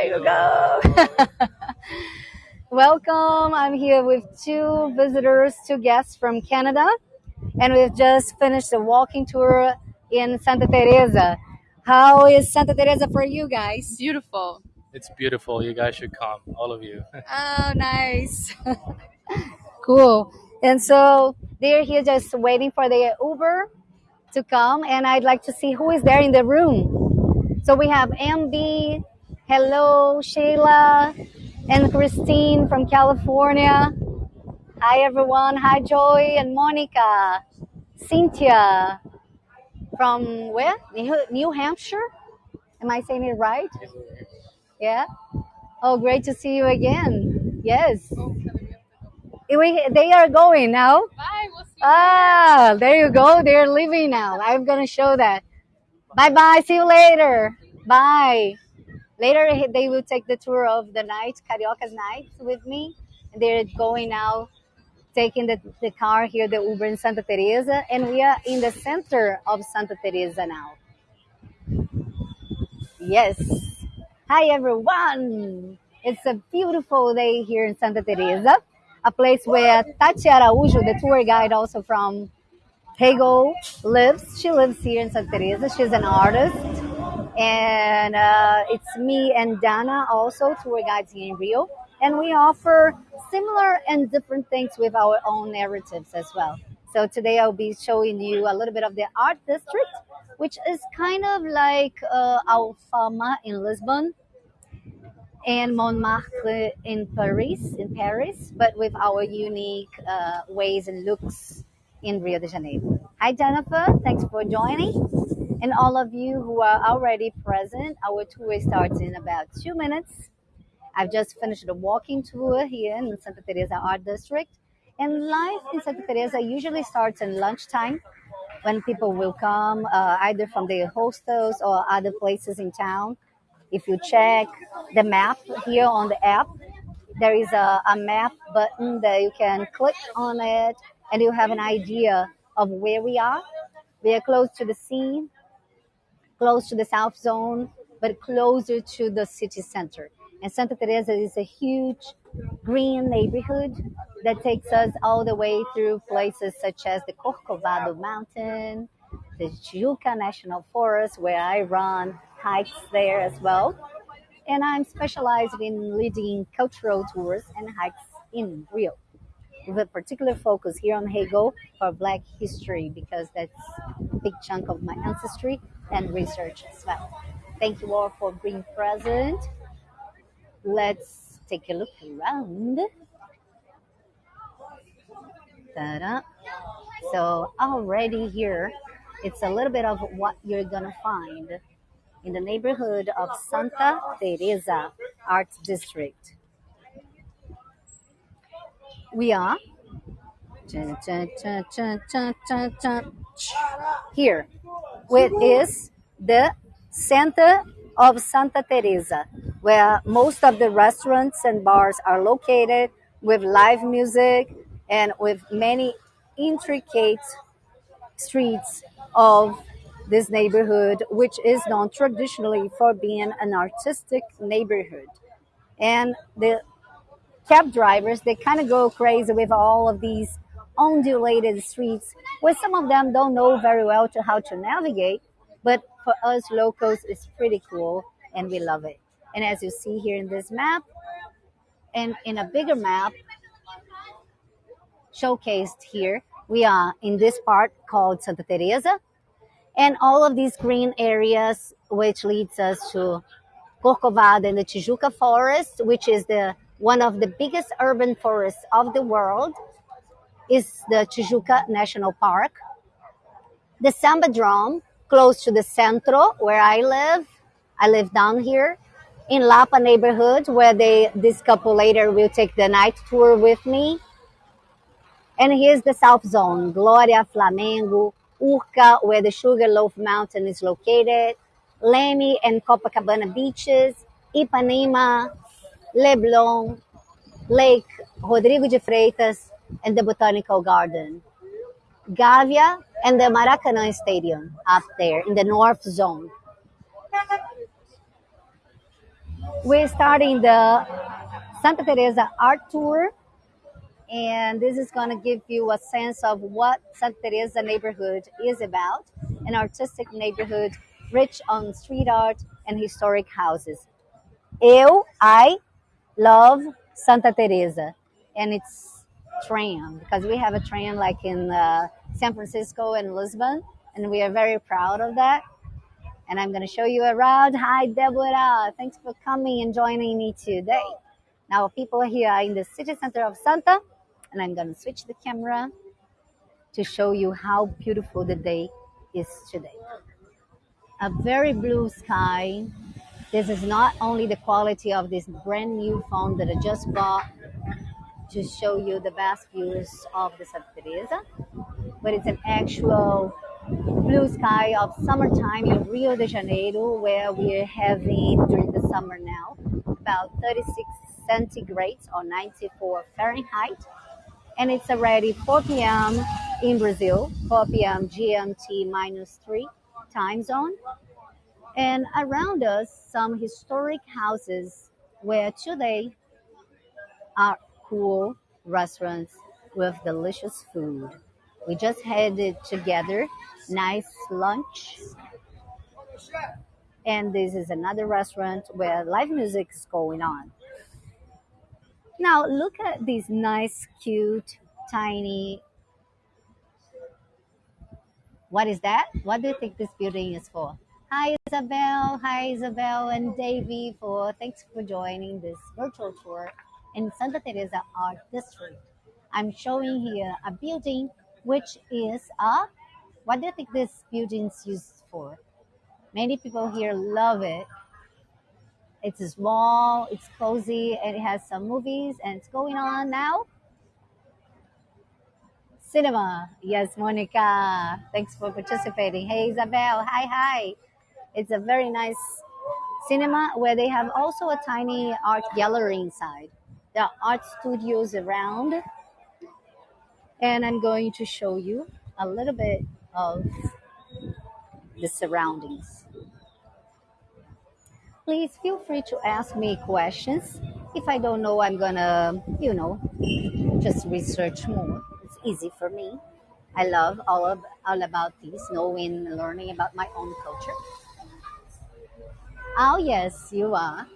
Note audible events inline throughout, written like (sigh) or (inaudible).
There you go. (laughs) Welcome. I'm here with two visitors, two guests from Canada, and we've just finished a walking tour in Santa Teresa. How is Santa Teresa for you guys? Beautiful. It's beautiful. You guys should come, all of you. (laughs) Oh, nice. (laughs) cool. And so they're here just waiting for the Uber to come, and I'd like to see who is there in the room. So we have MB, hello, Sheila, and Christine from California. Hi, everyone. Hi, Joy and Monica. Cynthia from where? New New Hampshire? Am I saying it right? Yeah. Oh, great to see you again. Yes. We, they are going now. Bye. We'll see you Ah, there you go. They're leaving now. I'm gonna show that. Bye bye. See you later. Bye. Later, they will take the tour of the night, Carioca's night, with me. And they're going now, taking the, the car here, the Uber in Santa Teresa, and we are in the center of Santa Teresa now. Yes. Hi, everyone. It's a beautiful day here in Santa Teresa, a place where Tati Araújo, the tour guide also from Heygo, lives. She lives here in Santa Teresa. She's an artist. And uh, it's me and Dana, also tour guides here in Rio. And we offer similar and different things with our own narratives as well. So today I'll be showing you a little bit of the art district, which is kind of like uh, Alfama in Lisbon and Montmartre in Paris, in Paris, but with our unique uh, ways and looks in Rio de Janeiro. Hi, Jennifer. Thanks for joining. And all of you who are already present, our tour starts in about two minutes. I've just finished a walking tour here in Santa Teresa Art District. And life in Santa Teresa usually starts in lunchtime when people will come uh, either from their hostels or other places in town. If you check the map here on the app, there is a, a map button that you can click on it and you have an idea of where we are. We are close to the sea, close to the South Zone, but closer to the city center. And Santa Teresa is a huge green neighborhood that takes us all the way through places such as the Corcovado Mountain, the Tijuca National Forest, where I run hikes there as well. And I'm specialized in leading cultural tours and hikes in Rio, with a particular focus here on Heygo for Black history, because that's a big chunk of my ancestry and research as well. Thank you all for being present. Let's take a look around. Ta-da. So already here, it's a little bit of what you're gonna find in the neighborhood of Santa Teresa Art District. We are. Here, which is the center of Santa Teresa, where most of the restaurants and bars are located with live music and with many intricate streets of this neighborhood, which is known traditionally for being an artistic neighborhood. And the cab drivers, they kind of go crazy with all of these undulated streets, where some of them don't know very well to how to navigate, but for us locals, it's pretty cool and we love it. And as you see here in this map, and in a bigger map showcased here, we are in this part called Santa Teresa, and all of these green areas, which leads us to Corcovado and the Tijuca Forest, which is the one of the biggest urban forests of the world, is the Tijuca National Park. The Sambadrome, close to the Centro, where I live. I live down here in Lapa neighborhood, where they this couple later will take the night tour with me. And here's the South Zone, Gloria, Flamengo, Urca, where the Sugarloaf Mountain is located, Leme and Copacabana beaches, Ipanema, Leblon, Lake Rodrigo de Freitas, and the Botanical Garden. Gávea and the Maracanã Stadium up there in the North Zone. We're starting the Santa Teresa Art Tour, and this is going to give you a sense of what Santa Teresa neighborhood is about an artistic neighborhood rich on street art and historic houses. Eu, I love Santa Teresa and its tram because we have a tram like in uh, San Francisco and Lisbon, and we are very proud of that. And I'm going to show you around. Hi, Deborah. Thanks for coming and joining me today. Now, people here are in the city center of Santa, and I'm going to switch the camera to show you how beautiful the day is today. A very blue sky. This is not only the quality of this brand new phone that I just bought to show you the best views of the Santa Teresa, but it's an actual blue sky of summertime in Rio de Janeiro, where we're having during the summer now about 36 centigrades or 94 Fahrenheit. And it's already 4 p.m. in Brazil, 4 p.m. GMT minus 3 time zone. And around us, some historic houses where today are cool restaurants with delicious food. We just had it together, nice lunch. And this is another restaurant where live music is going on. Now look at these nice, cute, tiny. What is that? What do you think this building is for? Hi Isabel, hi Isabel and Davy for thanks for joining this virtual tour in Santa Teresa Art District. I'm showing here a building which is a what do you think this building is used for? Many people here love it. It's small, it's cozy, and it has some movies and it's going on now. Cinema. Yes, Monica. Thanks for participating. Hey Isabel. Hi, hi. It's a very nice cinema where they have also a tiny art gallery inside. There are art studios around, and I'm going to show you a little bit of the surroundings. Please feel free to ask me questions. If I don't know, I'm gonna, you know, just research more. It's easy for me. I love all of all about this, knowing, learning about my own culture. Oh, yes, you are.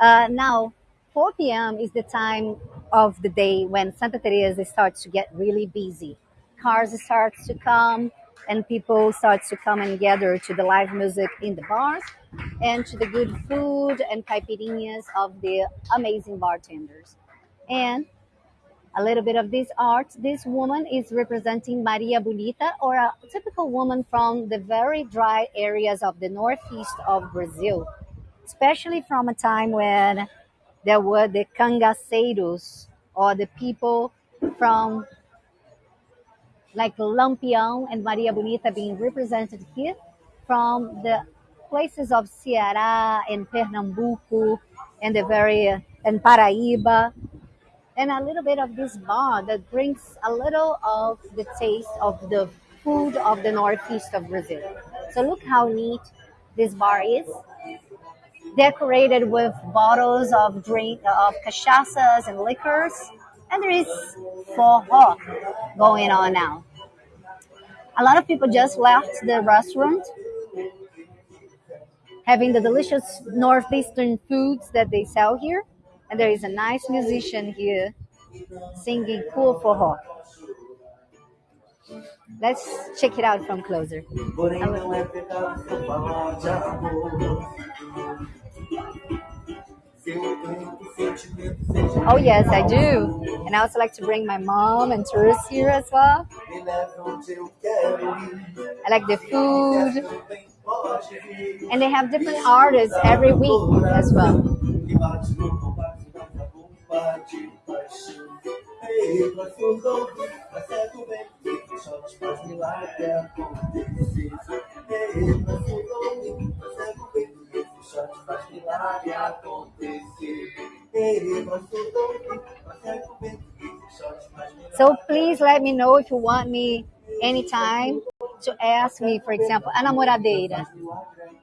Uh, now, 4 p.m. is the time of the day when Santa Teresa starts to get really busy. Cars start to come, and people start to come and gather to the live music in the bars and to the good food and caipirinhas of the amazing bartenders. And a little bit of this art. This woman is representing Maria Bonita, or a typical woman from the very dry areas of the northeast of Brazil, especially from a time when there were the cangaceiros, or the people from like Lampião and Maria Bonita being represented here from the places of Ceará and Pernambuco and the very and Paraíba and a little bit of this bar that brings a little of the taste of the food of the northeast of Brazil. So look how neat this bar is. Decorated with bottles of drink of cachaças and liquors, and there is forró going on now. A lot of people just left the restaurant, having the delicious northeastern foods that they sell here and there is a nice musician here singing cool forró. Let's check it out from closer. Oh yes, I do. And I also like to bring my mom and tourists here as well. I like the food. And they have different artists every week as well. Bate paixão. Ei, pra fundão, pra certo bem, só te faz milagre acontecer. Ei, pra fundão, pra certo bem, só te faz milagre acontecer. Ei, pra fundão, pra certo bem, só te faz milagre So please let me know if you want me anytime to ask me, for example, a namoradeira.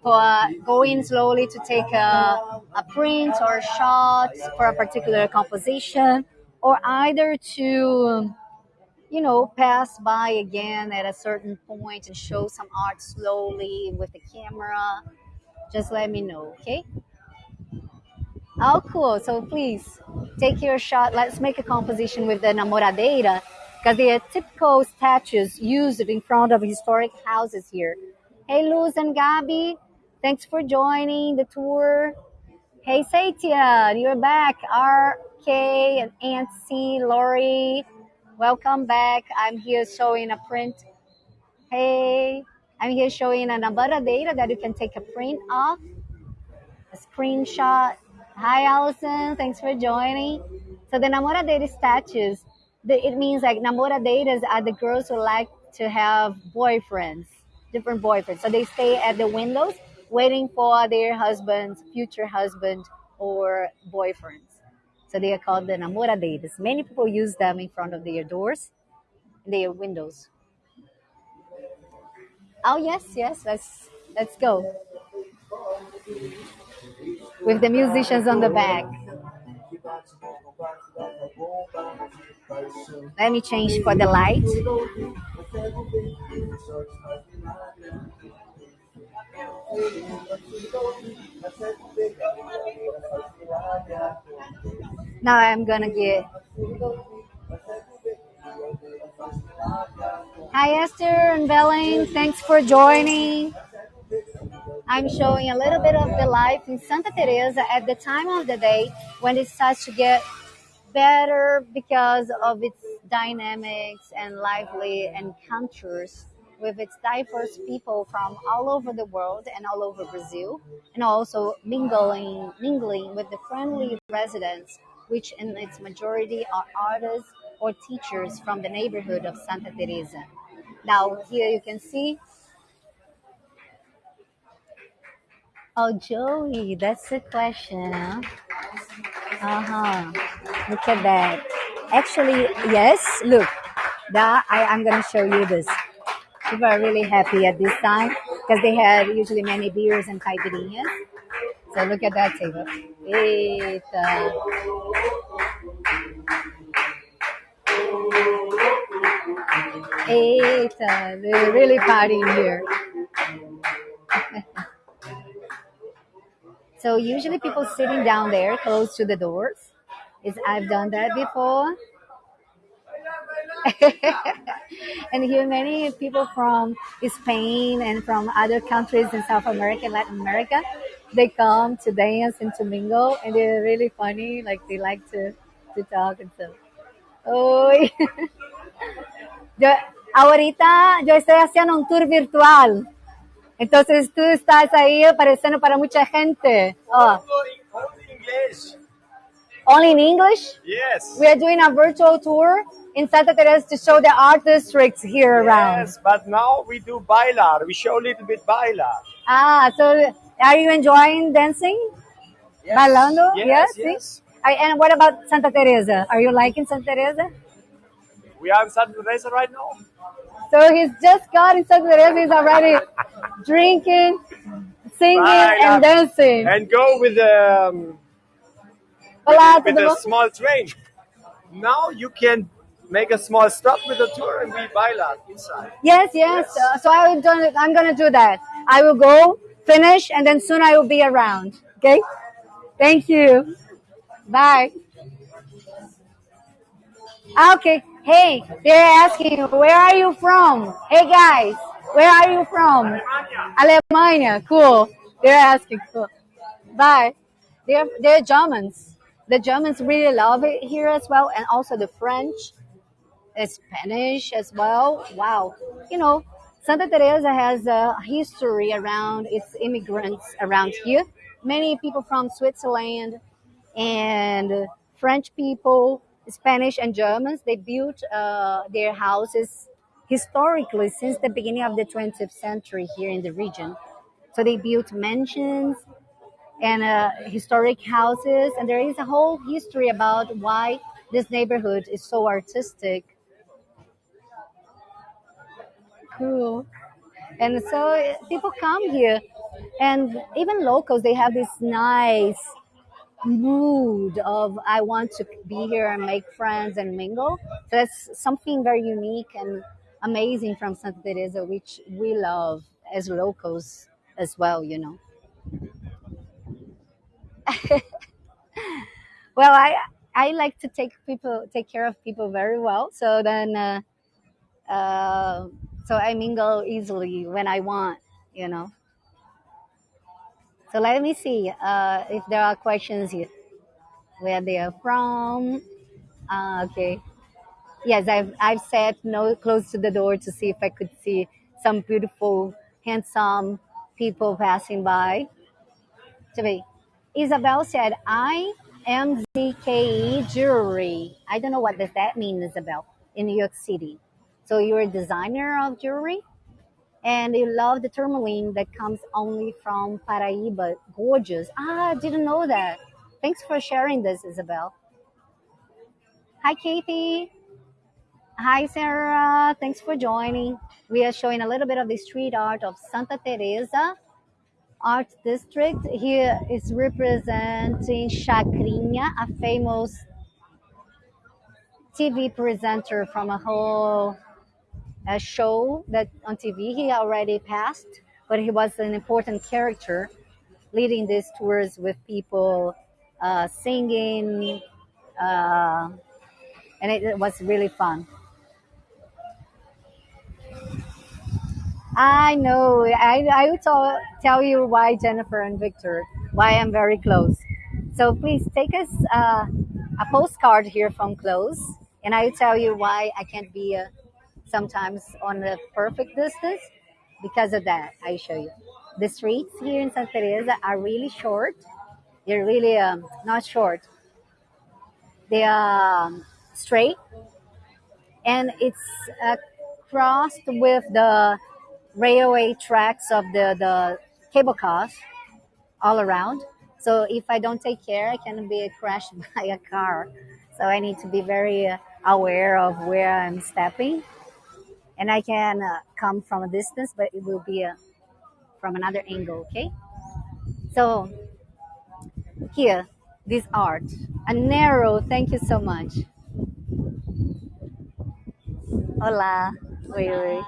for uh, going slowly to take a, a print or a shot for a particular composition, or either to, you know, pass by again at a certain point and show some art slowly with the camera, just let me know, okay? Oh, cool. So please take your shot. Let's make a composition with the namoradeira because they are typical statues used in front of historic houses here. Hey, Luz and Gabi, thanks for joining the tour. Hey, Satya, you're back. RK and Aunt C, Lori, welcome back. I'm here showing a print. Hey, I'm here showing an a namoradeira that you can take a print of, a screenshot Hi, Allison. Thanks for joining. So the namoradeira statues, the, it means like namora namoradeiras are the girls who like to have boyfriends, different boyfriends. So they stay at the windows waiting for their husbands, future husband or boyfriends. So they are called the namora namoradeiras. Many people use them in front of their doors, their windows. Oh yes, yes. Let's let's go with the musicians on the back. Let me change for the light. Now I'm gonna get. Hi Esther and Belen, thanks for joining. I'm showing a little bit of the life in Santa Teresa at the time of the day when it starts to get better because of its dynamics and lively encounters with its diverse people from all over the world and all over Brazil, and also mingling mingling with the friendly residents, which in its majority are artists or teachers from the neighborhood of Santa Teresa. Now here you can see Oh, Joey, that's the question, huh? Uh-huh. Look at that. Actually, yes, look. That I, I'm gonna show you this. People are really happy at this time because they had usually many beers and caipirinhas. So look at that table. Eita. Eita, they're really partying here. (laughs) So usually people sitting down there close to the doors. Is I've done that before. (laughs) and here many people from Spain and from other countries in South America Latin America, they come to dance and to mingle and they're really funny. Like they like to, to talk and stuff. Oi. (laughs) yo, ahorita yo estoy haciendo un tour virtual. Entonces tú estás ahí apareciendo para mucha gente. Oh. English. Only in English? Yes. We are doing a virtual tour in Santa Teresa to show the art districts here around. Yes, but now we do bailar. We show a little bit bailar. Ah, so are you enjoying dancing? Yes. Bailando? Yes, yes. Are- And what about Santa Teresa? Are you liking Santa Teresa? We are in Santa Teresa right now. So he's just got in Santa Teresa. He's already (laughs) drinking, singing, and dancing. And go with the um, Olá, with a small train. Now you can make a small stop with the tour and we bailar inside. Yes, yes. Yes. Uh, so I will do, I'm going to do that. I will go, finish, and then soon I will be around. Okay? Thank you. Bye. Ah, Okay. Hey, they're asking, where are you from? Hey guys, where are you from? Alemania. Cool. They're asking. Cool. Bye. They're they're Germans. The Germans really love it here as well, and also the French, the Spanish as well. Wow. You know, Santa Teresa has a history around its immigrants around here. Many people from Switzerland and French people, Spanish and Germans, they built uh, their houses historically since the beginning of the 20th century here in the region. So they built mansions and uh, historic houses, and there is a whole history about why this neighborhood is so artistic. Cool. And so people come here And even locals, they have this nice mood of I want to be here and make friends and mingle. So that's something very unique and amazing from Santa Teresa, which we love as locals as well, you know. (laughs) Well, I I like to take people take care of people very well. So then, uh, uh, so I mingle easily when I want, you know. So let me see uh, if there are questions here. Where they are from? Uh, okay. Yes, I've I've sat no close to the door to see if I could see some beautiful, handsome people passing by. To. Isabel said, "I am ZKE jewelry." I don't know what does that mean, Isabel. In New York City, so you're a designer of jewelry, and you love the tourmaline that comes only from Paraíba. Gorgeous. Ah, I didn't know that. Thanks for sharing this, Isabel. Hi, Katie. Hi, Sarah. Thanks for joining. We are showing a little bit of the street art of Santa Teresa Art District. Here is representing Chacrinha, a famous TV presenter from a whole uh, show that on TV he already passed, but he was an important character leading these tours with people uh, singing, uh, and it, it was really fun. I know. I, I will tell, tell you why Jennifer and Victor, why I'm very close. So please take us uh, a postcard here from close, and I will tell you why I can't be uh, sometimes on the perfect distance because of that. I show you. The streets here in Santa Teresa are really short. They're really um, not short. They are um, straight, and it's uh, crossed with the railway tracks of the, the cable cars all around. So if I don't take care, I can be crashed (laughs) by a car. So I need to be very uh, aware of where I'm stepping. And I can uh, come from a distance, but it will be uh, from another angle, okay? So here, this art, a narrow, thank you so much. Hola. Oi.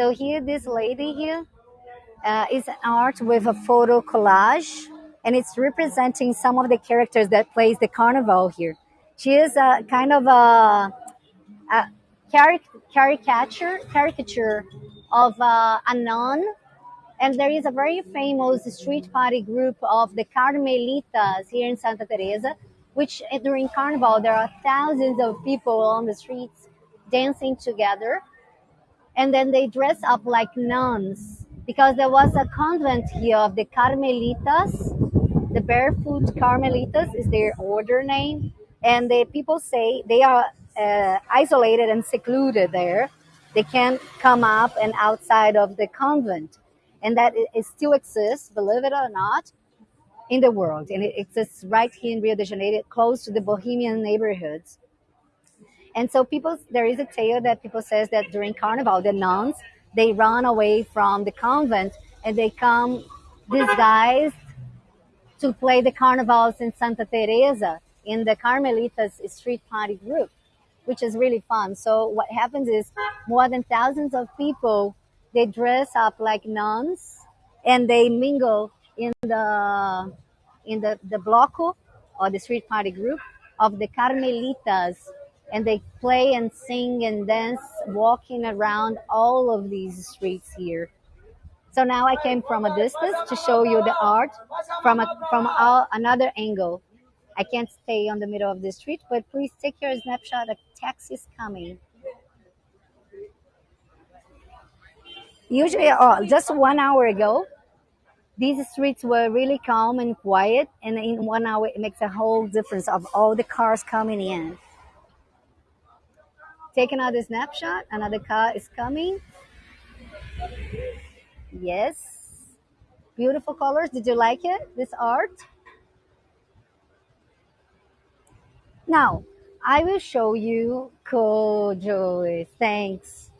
So here, this lady here uh, is an art with a photo collage, and it's representing some of the characters that plays the carnival here. She is a kind of a, a caric- caricature caricature of uh, a nun, and there is a very famous street party group of the Carmelitas here in Santa Teresa, which during carnival there are thousands of people on the streets dancing together and then they dress up like nuns because there was a convent here of the Carmelitas. The barefoot Carmelitas is their order name, and the people say they are uh, isolated and secluded there. They can't come up and outside of the convent, and that it, it still exists, believe it or not, in the world, and it exists right here in Rio de Janeiro, close to the Bohemian neighborhoods. And so people, there is a tale that people says that during Carnival, the nuns they run away from the convent and they come disguised to play the carnivals in Santa Teresa in the Carmelitas street party group, which is really fun. So what happens is more than thousands of people they dress up like nuns and they mingle in the in the the bloco or the street party group of the Carmelitas and they play and sing and dance walking around all of these streets here. So now I came from a distance to show you the art from a, from a, another angle. I can't stay on the middle of the street, but please take your snapshot. A taxi is coming. Usually, oh, just one hour ago, these streets were really calm and quiet, and in one hour, it makes a whole difference of all the cars coming in. Take another snapshot. Another car is coming. Yes. Beautiful colors. Did you like it? This art? Now, I will show you Kojo. Thanks.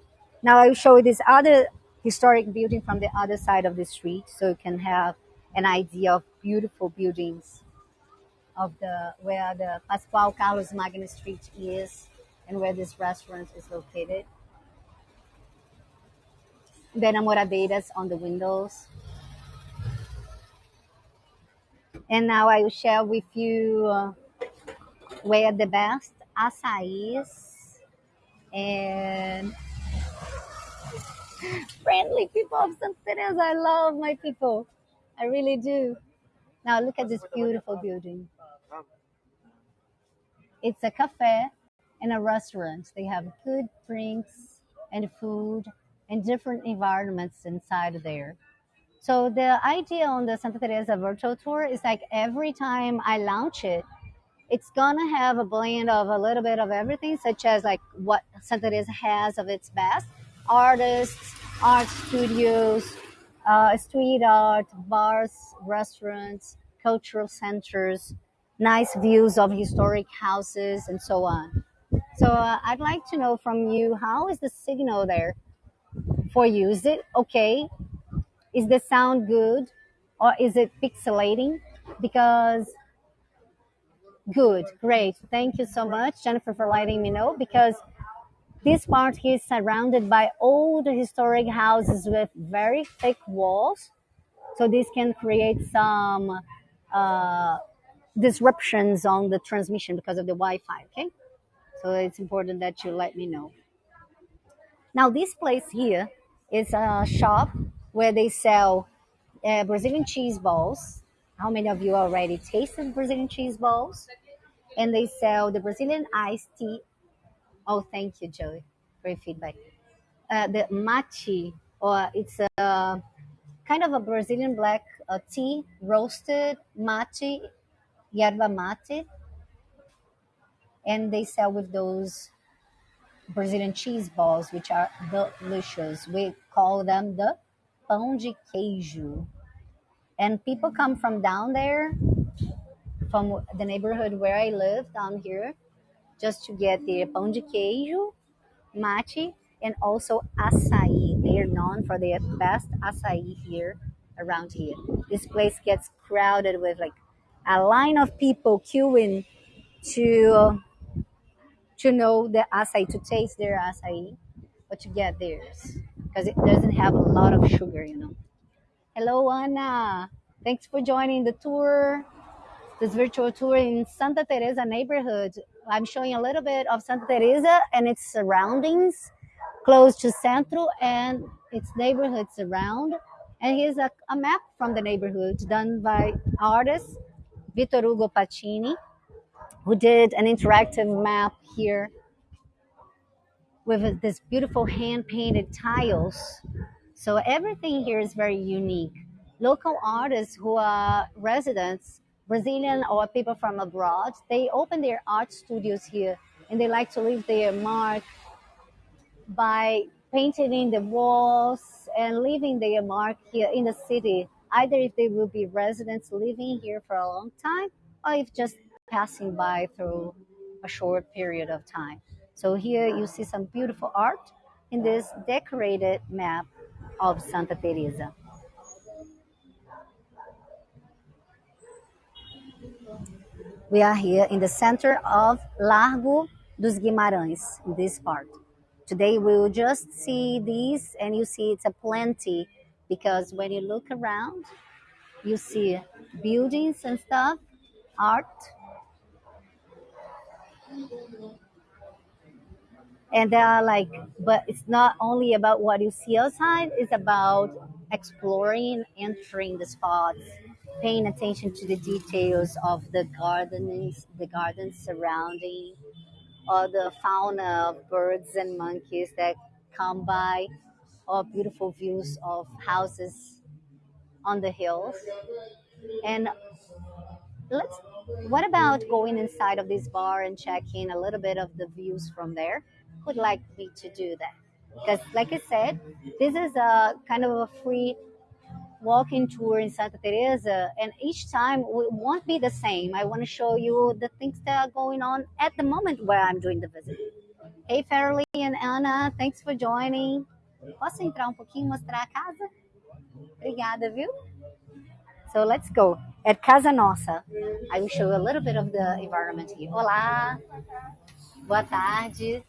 Now I will show you this other historic building from the other side of the street so you can have an idea of beautiful buildings of the where the Paschoal Carlos Magno Street is and where this restaurant is located. The enamoradeiras on the windows. And now I will share with you uh, where the best açaís and (laughs) friendly people of Santa Teresa. I love my people. I really do. Now look at this beautiful building. It's a cafe and a restaurant. They have good drinks and food and different environments inside there. So the idea on the Santa Teresa virtual tour is like every time I launch it, it's gonna have a blend of a little bit of everything, such as like what Santa Teresa has of its best: artists, art studios, uh, street art, bars, restaurants, cultural centers, nice views of historic houses, and so on. So uh, I'd like to know from you how is the signal there for you? Is it okay? Is the sound good, or is it pixelating? Because good, great. Thank you so much, Jennifer, for letting me know. Because this part here is surrounded by old historic houses with very thick walls. So this can create some uh, disruptions on the transmission because of the Wi-Fi. Okay, so it's important that you let me know. Now this place here is a shop where they sell uh, Brazilian cheese balls. How many of you already tasted Brazilian cheese balls? And they sell the Brazilian iced tea. Oh, thank you, Joey, for your feedback. Uh, the mate, or it's a kind of a Brazilian black uh, tea, roasted mate, yerba mate, and they sell with those Brazilian cheese balls, which are delicious. We call them the pão de queijo. And people come from down there, from the neighborhood where I live down here, just to get the pão de queijo, mate, and also açaí. They are known for their best açaí here around here. This place gets crowded with like a line of people queuing to to know the acai, to taste their acai, but to get theirs because it doesn't have a lot of sugar, you know. Hello, Anna. Thanks for joining the tour, this virtual tour in Santa Teresa neighborhood. I'm showing a little bit of Santa Teresa and its surroundings, close to Centro and its neighborhoods around. And here's a, a map from the neighborhood done by artist Vitor Hugo Pacini who did an interactive map here with this beautiful hand painted tiles. So everything here is very unique. Local artists who are residents, Brazilian or people from abroad, they open their art studios here and they like to leave their mark by painting in the walls and leaving their mark here in the city, either if they will be residents living here for a long time or if just passing by through a short period of time. So here you see some beautiful art in this decorated map of Santa Teresa. We are here in the center of Largo dos Guimarães, in this part. Today we will just see these and you see it's a plenty because when you look around, you see buildings and stuff, art, and they are like but it's not only about what you see outside it's about exploring entering the spots paying attention to the details of the gardens the gardens surrounding or the fauna of birds and monkeys that come by or beautiful views of houses on the hills. And let's what about going inside of this bar and checking a little bit of the views from there would like me to do that because like i said this is a kind of a free walking tour in santa teresa and each time it won't be the same i want to show you the things that are going on at the moment where i'm doing the visit hey Fairly and anna thanks for joining Posso entrar um pouquinho mostrar a casa? Obrigada, viu? So let's go. At Casa Nossa. I will show a little bit of the environment here. Olá. Boa tarde.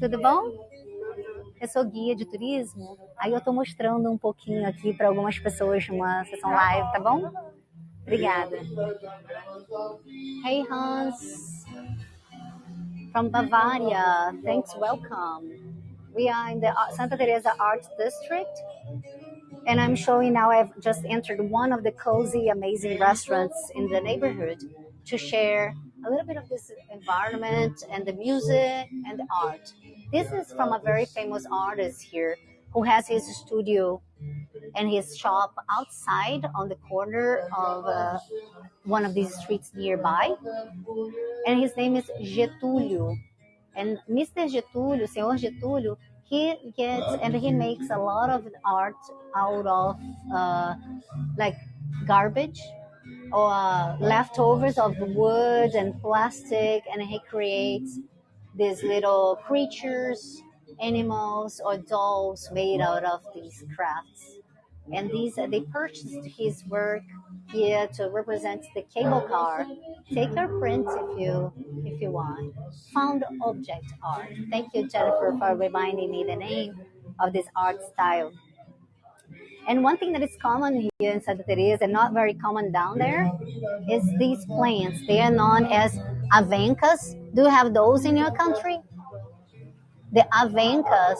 Tudo bom? Eu sou guia de turismo. Aí eu tô mostrando um pouquinho aqui para algumas pessoas numa sessão live, tá bom? Obrigada. Hey Hans. From Bavaria. Thanks, welcome. We are in the Santa Teresa Art District. And I'm showing now I've just entered one of the cozy, amazing restaurants in the neighborhood to share a little bit of this environment and the music and the art. This is from a very famous artist here who has his studio and his shop outside on the corner of uh, one of these streets nearby. And his name is Getúlio. And Mr. Getúlio, Senhor Getúlio, he gets and he makes a lot of art out of uh, like garbage or uh, leftovers of wood and plastic, and he creates these little creatures, animals, or dolls made out of these crafts. And these uh, they purchased his work here to represent the cable car. Take your print if you if you want. Found object art. Thank you, Jennifer, for reminding me the name of this art style. And one thing that is common here in Santa Teresa and not very common down there is these plants. They are known as avencas. Do you have those in your country? The avencas,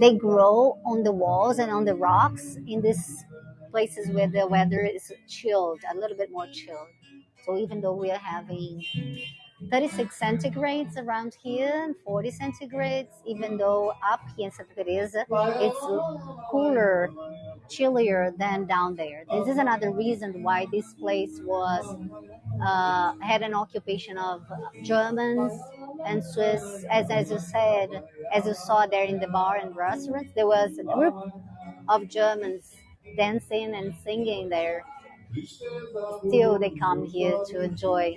they grow on the walls and on the rocks in these places where the weather is chilled, a little bit more chilled. So even though we are having 36 centigrades around here and 40 centigrades, even though up here in Santa Teresa it's cooler, chillier than down there. This is another reason why this place was uh, had an occupation of Germans and Swiss. As as you said, as you saw there in the bar and restaurants, there was a group of Germans dancing and singing there. Still, they come here to enjoy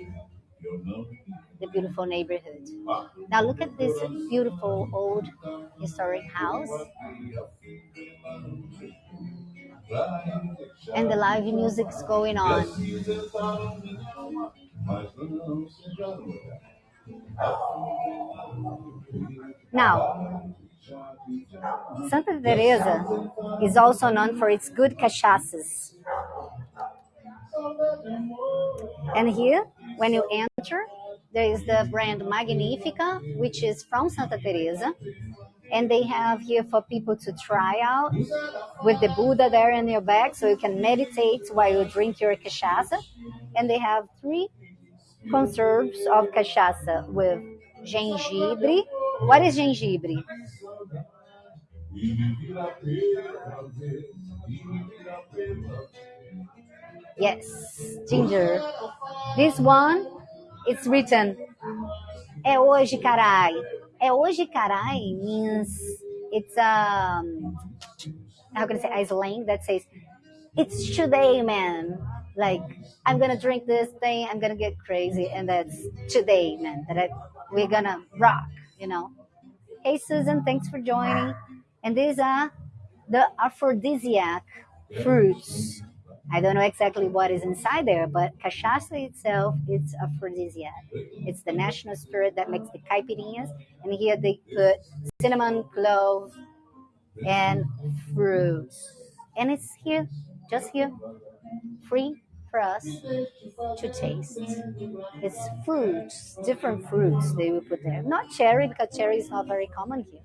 the beautiful neighborhood. Now look at this beautiful old historic house. And the live music's going on. Now, Santa Teresa is also known for its good cachaças. And here, when you enter, there is the brand Magnifica, which is from Santa Teresa. And they have here for people to try out with the Buddha there in your back so you can meditate while you drink your cachaça. And they have three conserves of cachaça with gengibre. What is gengibre? Yes, ginger. This one, it's written, é hoje, carai. É hoje, carai means it's um how can I say a slang that says it's today, man. Like I'm gonna drink this thing, I'm gonna get crazy, and that's today, man. That I, we're gonna rock, you know. Hey, Susan, thanks for joining. And these are the aphrodisiac fruits. I don't know exactly what is inside there, but cachaça itself, it's aphrodisiac. It's the national spirit that makes the caipirinhas. And here they put cinnamon, clove, and fruits. And it's here, just here, free for us to taste. It's fruits, different fruits they will put there. Not cherry, because cherry is not very common here.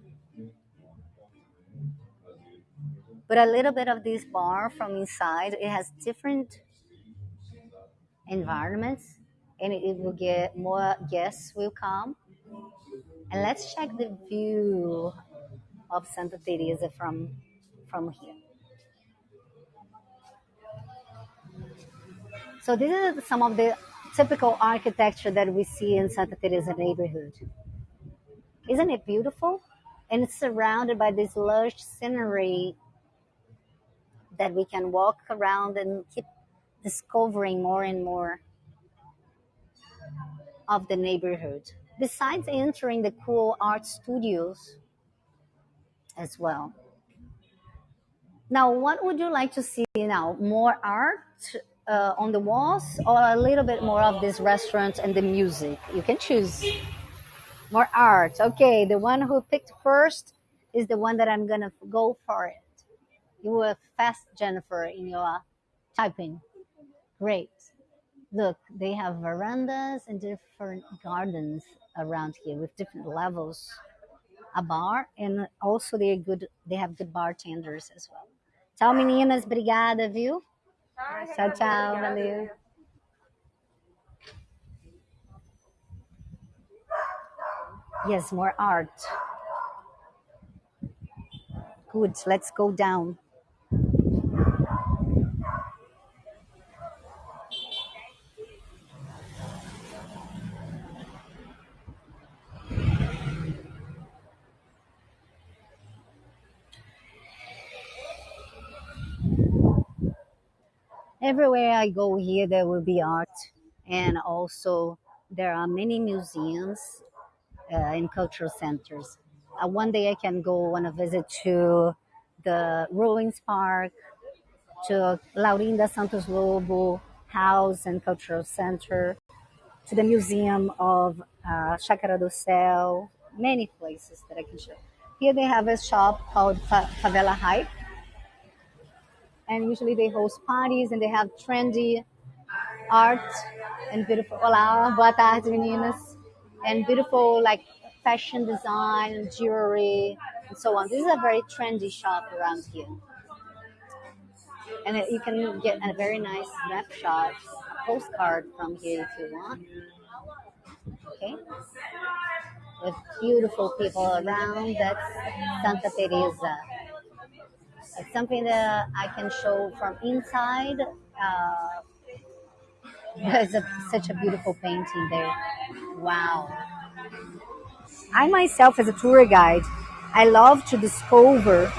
but a little bit of this bar from inside it has different environments and it will get more guests will come and let's check the view of santa teresa from from here so this is some of the typical architecture that we see in santa teresa neighborhood isn't it beautiful and it's surrounded by this lush scenery that we can walk around and keep discovering more and more of the neighborhood. Besides entering the cool art studios, as well. Now, what would you like to see now? More art uh, on the walls or a little bit more of this restaurant and the music? You can choose. More art. Okay, the one who picked first is the one that I'm gonna go for it. You were fast, Jennifer, in your typing. Great. Look, they have verandas and different gardens around here with different levels. A bar and also they good. They have good bartenders as well. Tchau, meninas. Obrigada, viu? Tchau, tchau. Valeu. Yes, more art. Good. Let's go down. Everywhere I go here, there will be art, and also there are many museums uh, and cultural centers. Uh, one day I can go on a visit to the Ruins Park, to Laurinda Santos Lobo House and Cultural Center, to the Museum of uh, Chácara do Céu, many places that I can show. Here they have a shop called Fa- Favela Hype, and usually they host parties and they have trendy art and beautiful. Olá, boa tarde, meninas. And beautiful like fashion design, jewelry, and so on. This is a very trendy shop around here, and you can get a very nice snapshot, a postcard from here if you want. Okay, with beautiful people around. That's Santa Teresa. It's something that I can show from inside. Uh, (laughs) there's a, such a beautiful painting there. Wow. I myself, as a tour guide, I love to discover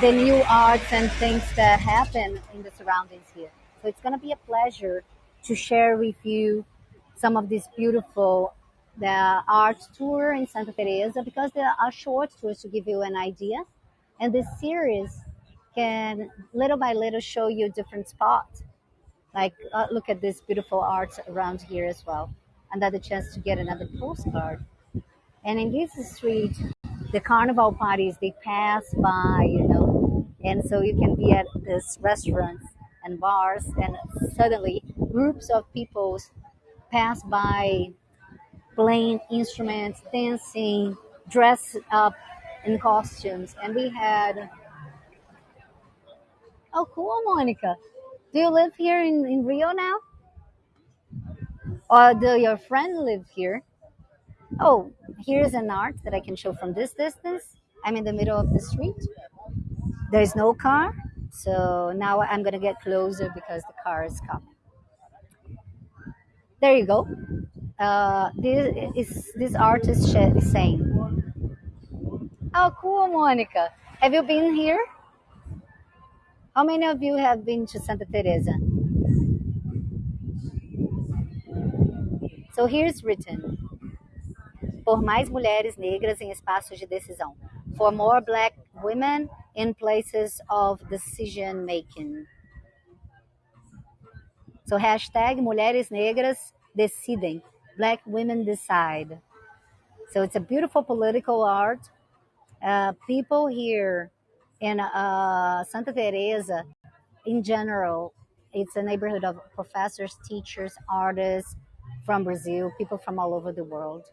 the new arts and things that happen in the surroundings here. So it's going to be a pleasure to share with you some of this beautiful the art tour in Santa Teresa because there are short tours to give you an idea. And this series can little by little show you different spots. Like, uh, look at this beautiful art around here as well. Another chance to get another postcard. And in this street, the carnival parties, they pass by, you know. And so you can be at this restaurants and bars and suddenly groups of people pass by playing instruments, dancing, dressed up in costumes. And we had, oh, cool, Monica. Do you live here in, in Rio now? Or do your friend live here? Oh, here's an art that I can show from this distance. I'm in the middle of the street. There's no car. So now I'm going to get closer because the car is coming. There you go. Uh, this is this artist is saying. Oh, cool, Monica. Have you been here? How many of you have been to Santa Teresa? So here's written: mais mulheres negras em espaços de decisão. For more black women in places of decision making. So hashtag mulheres negras decidem. Black women decide. So it's a beautiful political art. Uh, people here in uh, Santa Teresa, in general, it's a neighborhood of professors, teachers, artists from Brazil, people from all over the world.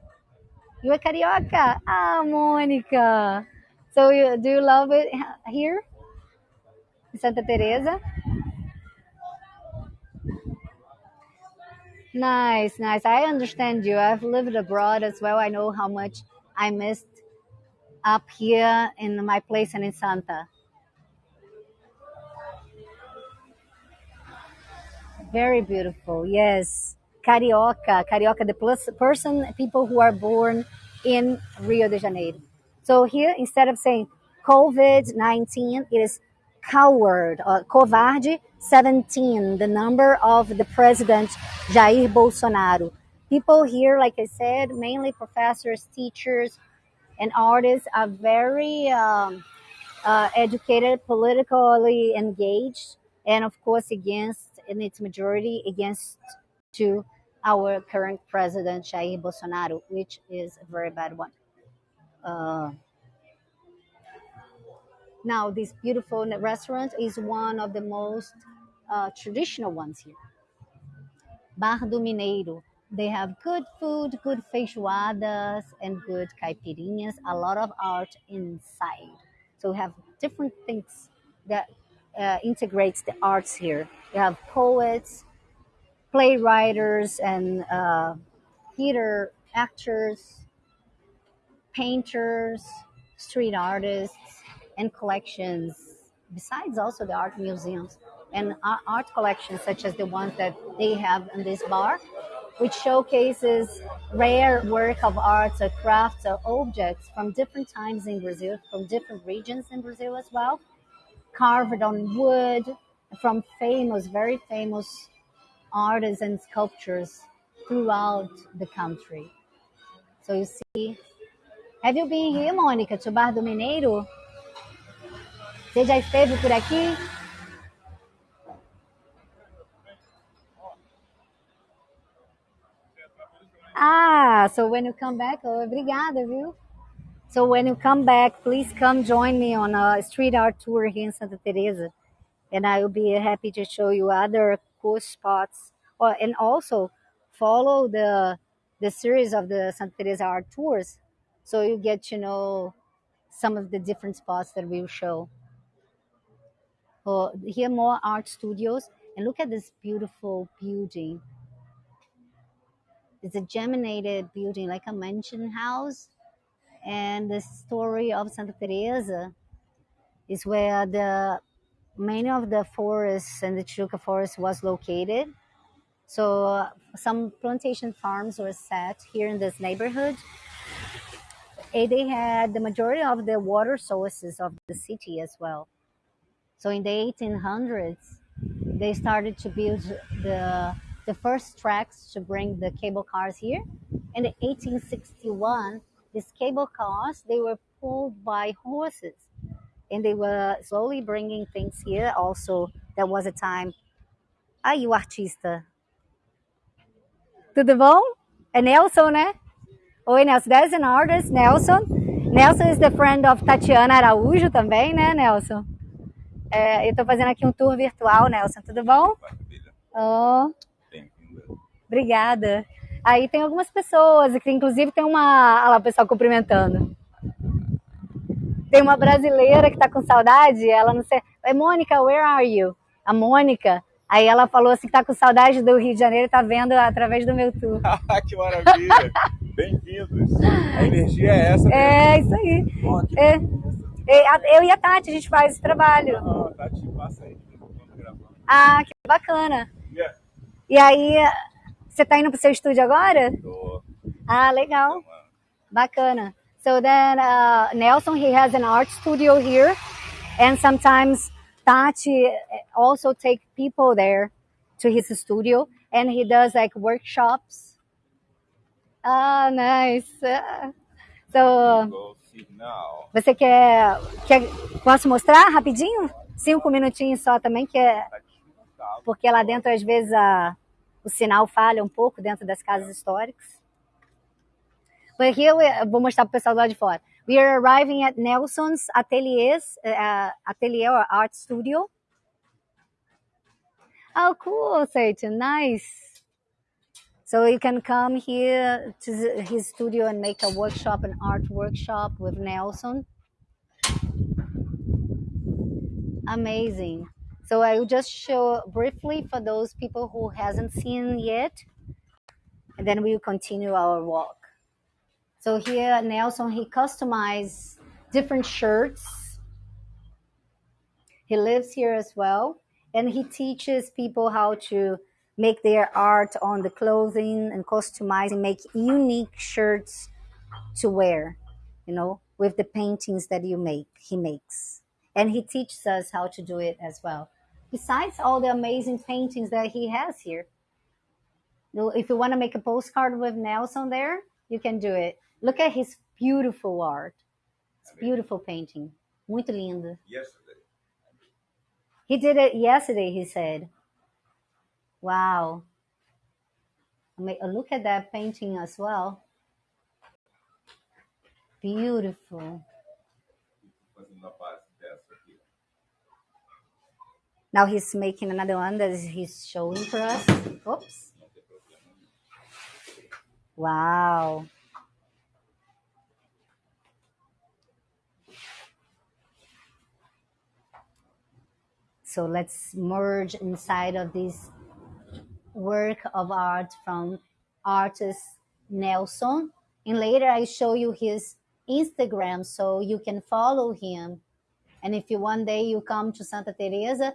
You are carioca? Ah, Monica. So you, do you love it here Santa Teresa? Nice, nice. I understand you. I've lived abroad as well. I know how much I missed up here in my place and in Santa. Very beautiful. Yes. Carioca. Carioca, the plus person, people who are born in Rio de Janeiro. So here, instead of saying COVID 19, it is coward or covarde 17, the number of the president Jair Bolsonaro. People here, like I said, mainly professors, teachers, and artists are very um, uh, educated, politically engaged, and of course against, in its majority, against to our current president Jair Bolsonaro, which is a very bad one. Uh, now, this beautiful restaurant is one of the most uh, traditional ones here. Bar do Mineiro. They have good food, good feijoadas, and good caipirinhas. A lot of art inside. So we have different things that uh, integrates the arts here. You have poets, playwrights, and uh, theater actors, painters, street artists, and collections. Besides, also the art museums and art collections, such as the ones that they have in this bar, which showcases rare work of arts or crafts or objects from different times in Brazil, from different regions in Brazil as well, carved on wood from famous, very famous artists and sculptures throughout the country. So you see, have you been here, Mônica, to Bar do Mineiro? Você já esteve por aqui? Ah, so when you come back, oh, obrigada, viu? So when you come back, please come join me on a street art tour here in Santa Teresa, and I will be happy to show you other cool spots. Oh, and also follow the the series of the Santa Teresa art tours, so you get to know some of the different spots that we will show. Oh, here more art studios, and look at this beautiful building it's a geminated building, like a mansion house. And the story of Santa Teresa is where the many of the forests and the Tijuca forest was located. So uh, some plantation farms were set here in this neighborhood. And they had the majority of the water sources of the city as well. So in the 1800s, they started to build the the first tracks to bring the cable cars here. In 1861, these cable cars, they were pulled by horses and they were slowly bringing things here. Also, there was a time. Aí o artista. Tudo bom? É Nelson, né? Oi, Nelson. There's an artist, Nelson. Nelson is the friend of Tatiana Araújo também, né, Nelson? É, eu estou fazendo aqui um tour virtual, Nelson. Tudo bom? Oh. Obrigada. Aí tem algumas pessoas, que inclusive tem uma. Olha lá o pessoal cumprimentando. Tem uma brasileira que tá com saudade, ela não sei. É Mônica, where are you? A Mônica. Aí ela falou assim que tá com saudade do Rio de Janeiro e tá vendo através do meu tour. (laughs) que maravilha! Bem-vindos! A energia é essa. Mesmo. É, isso aí. Bom, é. é. Eu e a Tati, a gente faz esse trabalho. Ah, Tati, passa aí. Ah, que bacana. Yeah. E aí, você está indo para o seu estúdio agora? Tô. Ah, legal. Bacana. So then uh, Nelson, he has an art studio here. And sometimes Tati also take people there to his studio. And he does like workshops. Ah, nice. (laughs) So, você quer, quer... Posso mostrar rapidinho? Cinco minutinhos só também, que é... Porque lá dentro, às vezes, a o sinal falha um pouco dentro das casas históricas. But here we, vou mostrar para o pessoal do lado de fora. We are arriving at Nelson's ateliers, uh, atelier or art studio. Oh, cool, Satan, nice. So you can come here to his studio and make a workshop, an art workshop with Nelson. Amazing. So I will just show briefly for those people who hasn't seen yet, and then we will continue our walk. So here, Nelson, he customized different shirts. He lives here as well, and he teaches people how to make their art on the clothing and customize and make unique shirts to wear, you know, with the paintings that you make, he makes. And he teaches us how to do it as well besides all the amazing paintings that he has here. If you want to make a postcard with Nelson there, you can do it. Look at his beautiful art. It's beautiful painting. Muito lindo. Yesterday. He did it yesterday, he said. Wow. I mean, look at that painting as well. Beautiful. Fazendo a base dessa aqui. Now he's making another one that he's showing for us. Oops. Wow. So let's merge inside of this work of art from artist Nelson. And later I show you his Instagram so you can follow him. And if you one day you come to Santa Teresa,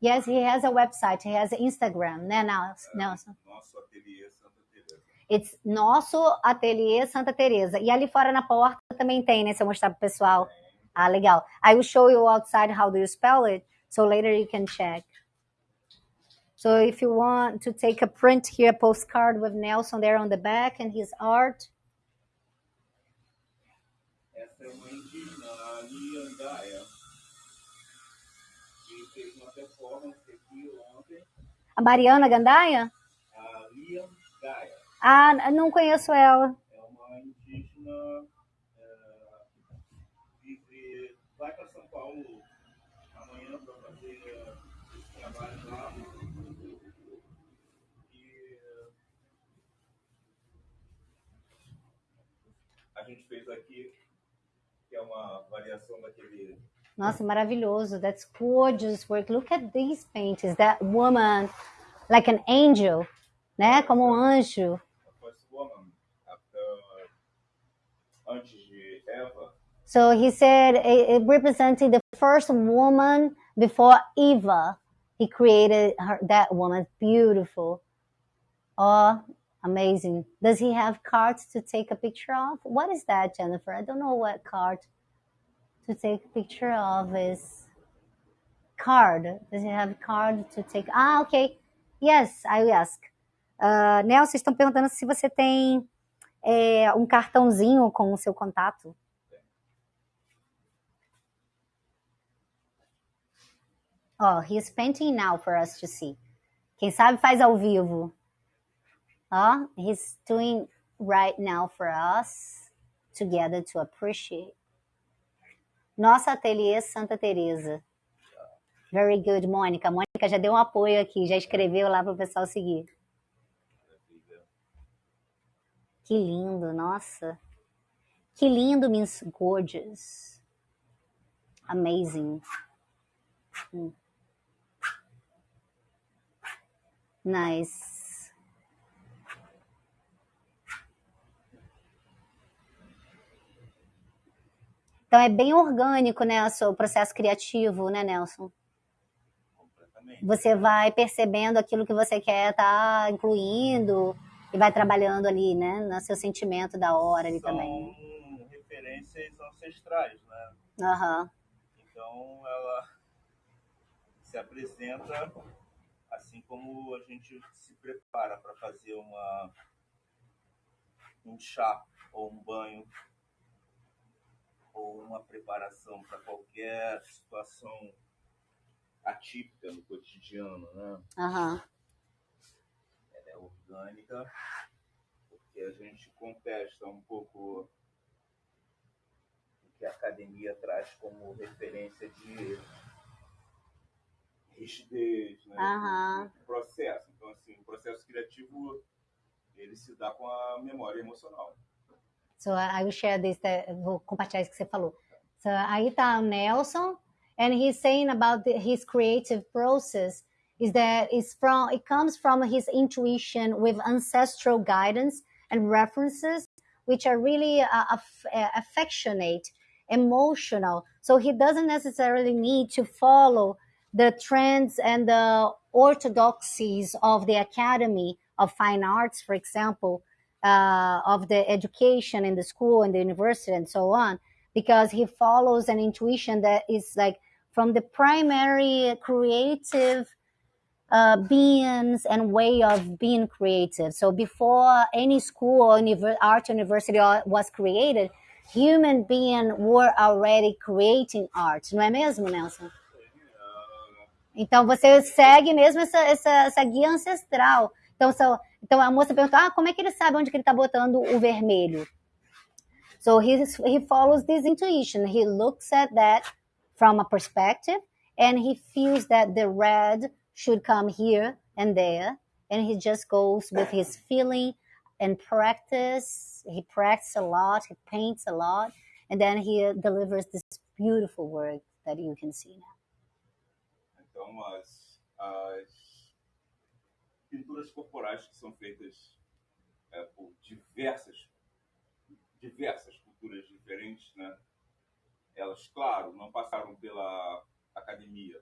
yes, he has a website, he has Instagram, né, Nels- Nelson? Nosso ateliê Santa Teresa. It's nosso ateliê Santa Teresa. E ali fora na porta também tem, né? Se eu mostrar pro pessoal. Ah, legal. I will show you outside how do you spell it, so later you can check. So if you want to take a print here, a postcard with Nelson there on the back and his art. Essa é uma indígena, A Mariana Gandaia? A Liandaia Ah, não conheço ela. é uma indígena, é, vive, vai para São Paulo amanhã para fazer esse trabalho lá. E a gente fez aqui, que é uma variação daquele Nossa, maravilhoso. That's gorgeous work. Look at these paintings. That woman, like an angel, né? Como um anjo. So he said it, it representing the first woman before Eva. He created her, that woman. Beautiful. Oh, amazing. Does he have cards to take a picture of? What is that, Jennifer? I don't know what card to take picture of is card. Does he have card to take? Ah, okay. Yes, I ask. Uh, Nelson, vocês estão perguntando se você tem é, um cartãozinho com o seu contato. Oh, he's painting now for us to see. Quem sabe faz ao vivo. Oh, he's doing right now for us together to appreciate. Nossa ateliê Santa Teresa. Very good, Mônica. Mônica já deu um apoio aqui, já escreveu lá para o pessoal seguir. Que lindo, nossa. Que lindo means gorgeous. Amazing. Hum. Nice. Então é bem orgânico, né, o seu processo criativo, né, Nelson? completamente. Você vai percebendo aquilo que você quer estar incluindo e vai trabalhando ali, né, no seu sentimento da hora ali São também. referências ancestrais, né? Aham. Então ela se apresenta assim como a gente se prepara para fazer uma um chá ou um banho ou uma preparação para qualquer situação atípica no cotidiano, né? Aham. Ela é orgânica porque a gente contesta um pouco o que a academia traz como referência de rigidez, né? Do processo. Então, assim, o processo criativo ele se dá com a memória emocional. So I will share this, that, vou compartilhar isso que você falou. So aí tá o Nelson, and he's saying about the, his creative process is that it's from it comes from his intuition with ancestral guidance and references, which are really uh, aff- uh, affectionate, emotional. So he doesn't necessarily need to follow the trends and the orthodoxies of the Academy of Fine Arts, for example, uh, of the education in the school and the university and so on, because he follows an intuition that is like from the primary creative uh, beings and way of being creative. So before any school or art university was created, human beings were already creating art, não é mesmo, Nelson? Então você segue mesmo essa, essa, essa guia ancestral. Então, so, então a moça perguntou: ah, como é que ele sabe onde que ele está botando o vermelho? So he, he follows this intuition. He looks at that from a perspective and he feels that the red should come here and there. And he just goes with his feeling and practice. He practices a lot, he paints a lot, and then he delivers this beautiful work that you can see now. Então, as, as pinturas corporais que são feitas é, por diversas, diversas culturas diferentes, né? Elas, claro, não passaram pela academia,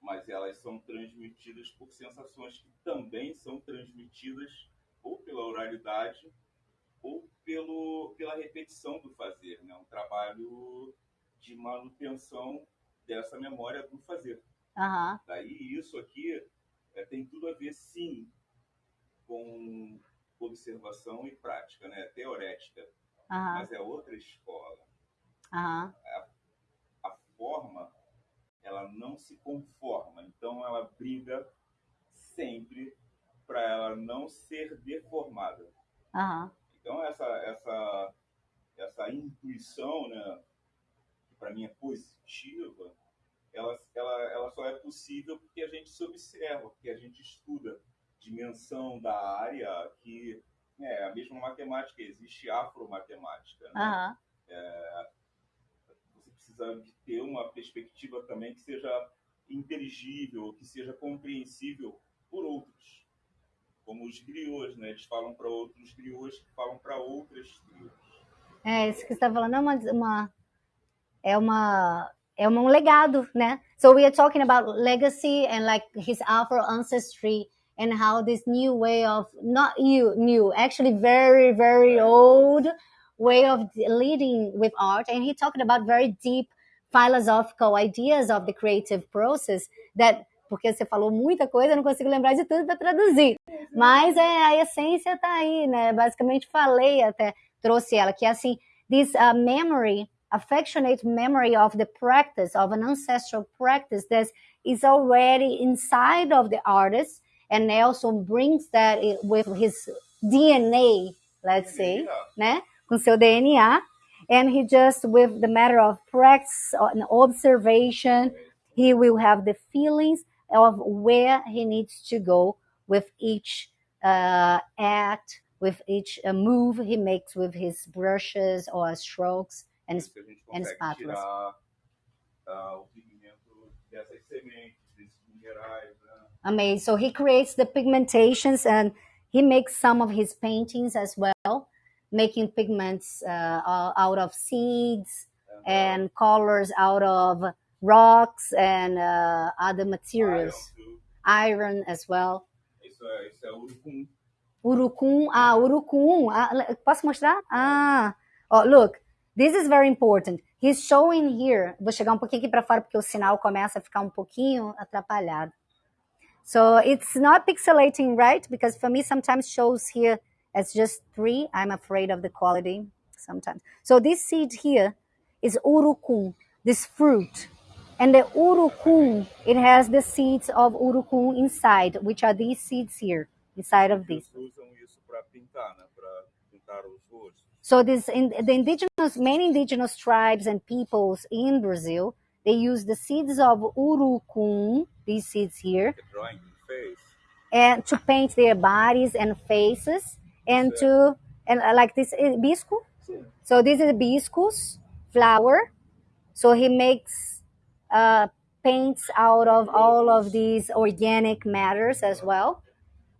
mas elas são transmitidas por sensações que também são transmitidas ou pela oralidade ou pelo, pela repetição do fazer, né? Um trabalho de manutenção dessa memória do fazer. Aham, Daí isso aqui é, tem tudo a ver, sim, com observação e prática, né? Teorética, aham, mas é outra escola. aham, A forma, ela não se conforma, então ela briga sempre para ela não ser deformada. aham, Então essa essa essa intuição, né, que para mim é positiva, ela, ela ela só é possível porque a gente se observa, porque a gente estuda dimensão da área que é a mesma matemática, existe afromatemática, né? aham. Você precisa de ter uma perspectiva também que seja inteligível, que seja compreensível por outros. Como os griots, né? Eles falam para outros griots que falam para outras tribos. É, isso que você está falando é uma, uma, é uma é um legado, né? So we are talking about legacy and like his Afro ancestry and how this new way of not you new actually very very old way of leading with art and he talked about very deep philosophical ideas of the creative process that porque você falou muita coisa, eu não consigo lembrar de tudo para traduzir. Mas é, a essência está aí, né? Basicamente falei até, trouxe ela, que é assim, this uh, memory, affectionate memory of the practice, of an ancestral practice that is already inside of the artist, and Nelson brings that with his DNA, let's say, né? Com seu DNA, and he just, with the matter of practice and observation, he will have the feelings of where he needs to go with each uh, act, with each uh, move he makes with his brushes or strokes and Isso que a gente consegue tirar ah, o pigmento dessas sementes, desses minerais, né? amazing. So he creates the pigmentations and he makes some of his paintings as well, making pigments uh, out of seeds and colors out of rocks and uh, other materials, Iron, iron as well. Isso é, isso é urucum. Urucum, ah, urucum. Ah, posso mostrar? Ah, oh, look, this is very important. He's showing here. Vou chegar um pouquinho aqui para fora porque o sinal começa a ficar um pouquinho atrapalhado. So it's not pixelating, right? Because for me, sometimes shows here as just three. I'm afraid of the quality sometimes. So this seed here is urucum, this fruit. And the urucum, it has the seeds of urucum inside, which are these seeds here, inside of this. Eles usam isso para pintar, né? Para pintar os rostos. So this in the indigenous many indigenous tribes and peoples in Brazil, they use the seeds of urucum, these seeds here, The drawing face. and to paint their bodies and faces and to and uh, like this is bisco. So this is hibiscus flower. So he makes uh, paints out of all of these organic matters as well,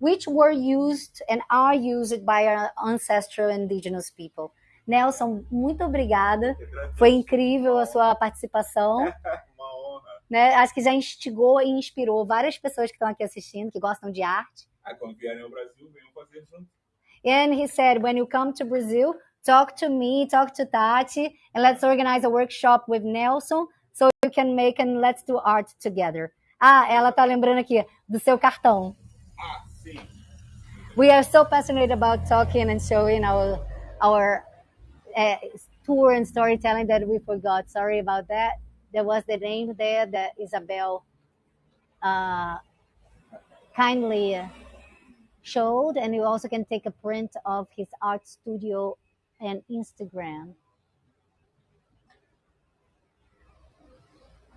which were used and are used by our ancestral indigenous people. Nelson, muito obrigada. Foi incrível a sua participação. (laughs) Uma honra. Né? Acho que já instigou e inspirou várias pessoas que estão aqui assistindo, que gostam de arte. Aí quando vierem ao Brasil, venham fazer junto. And he said, when you come to Brazil, talk to me, talk to Tati, and let's organize a workshop with Nelson so you can make and let's do art together. Ah, ela tá lembrando aqui do seu cartão. Ah. We are so passionate about talking and showing our our uh, tour and storytelling that we forgot. Sorry about that. There was the name there that Isabel uh, kindly showed, and you also can take a print of his art studio and Instagram.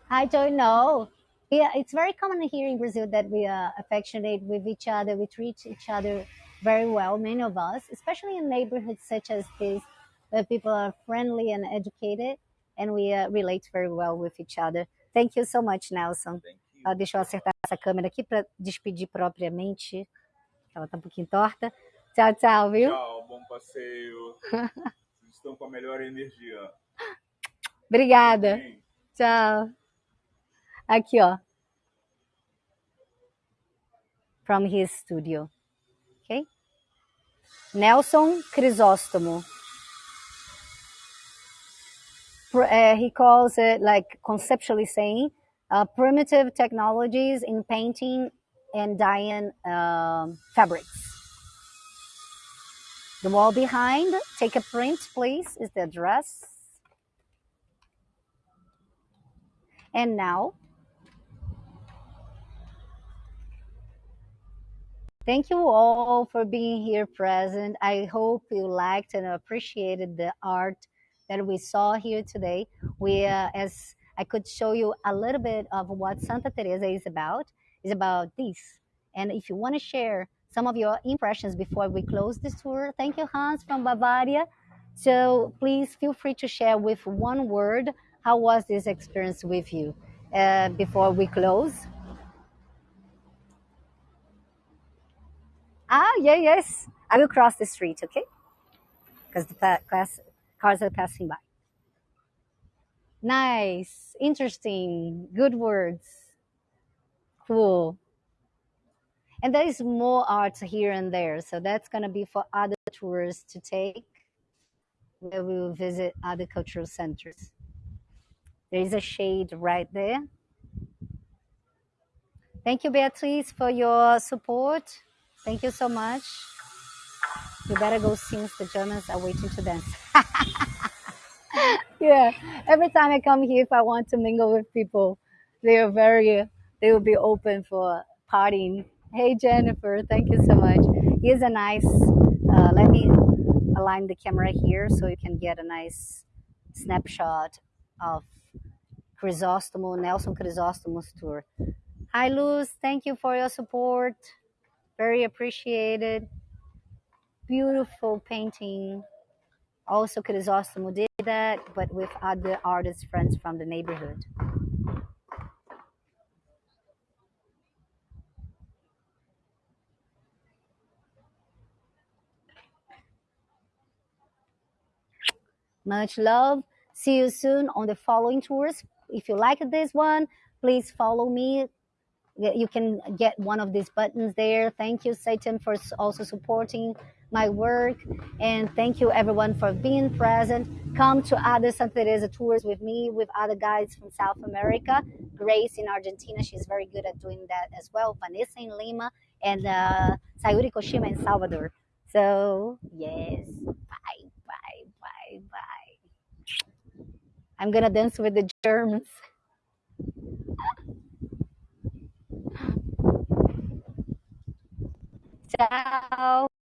I don't know. Yeah, it's very common here in Brazil that we are affectionate with each other. We treat each other very well, many of us, especially in neighborhoods such as this, where people are friendly and educated, and we uh, relate very well with each other. Thank you so much, Nelson. Ah, deixa eu acertar essa câmera aqui para despedir propriamente. Ela tá um pouquinho torta. Tchau, tchau, viu? Tchau, bom passeio. (laughs) Vocês estão com a melhor energia. Obrigada. Tchau. Aqui, ó. From his studio. Okay? Nelson Crisóstomo. Uh, he calls it, like, conceptually saying, uh, primitive technologies in painting and dyeing um, fabrics. The wall behind, take a print, please, is the address. And now, Thank you all for being here present. I hope you liked and appreciated the art that we saw here today. We, uh, as I could show you a little bit of what Santa Teresa is about, is about this. And if you want to share some of your impressions before we close this tour, thank you, Hans from Bavaria. So please feel free to share with one word how was this experience with you uh, before we close. Ah, yeah, yes. I will cross the street, okay? Because the class, cars are passing by. Nice, interesting, good words. Cool. And there is more art here and there, so that's gonna be for other tours to take, where we will visit other cultural centers. There is a shade right there. Thank you, Beatrice, for your support. Thank you so much. You better go since the Germans are waiting to dance. (laughs) yeah, every time I come here, if I want to mingle with people, they are very, they will be open for partying. Hey, Jennifer, thank you so much. Here's a nice, uh, let me align the camera here so you can get a nice snapshot of Chrysostomo, Nelson Chrysostomo's tour. Hi, Luz, thank you for your support. Very appreciated. Beautiful painting. Also, Chrysostomo did that, but with other artist friends from the neighborhood. Much love. See you soon on the following tours. If you like this one, please follow me. You can get one of these buttons there. Thank you, Satan, for also supporting my work. And thank you, everyone, for being present. Come to other Santa Teresa tours with me, with other guides from South America. Grace in Argentina, she's very good at doing that as well. Vanessa in Lima, and uh, Sayuri Koshima in Salvador. So, yes. Bye, bye, bye, bye. I'm gonna dance with the Germans. (laughs) 早。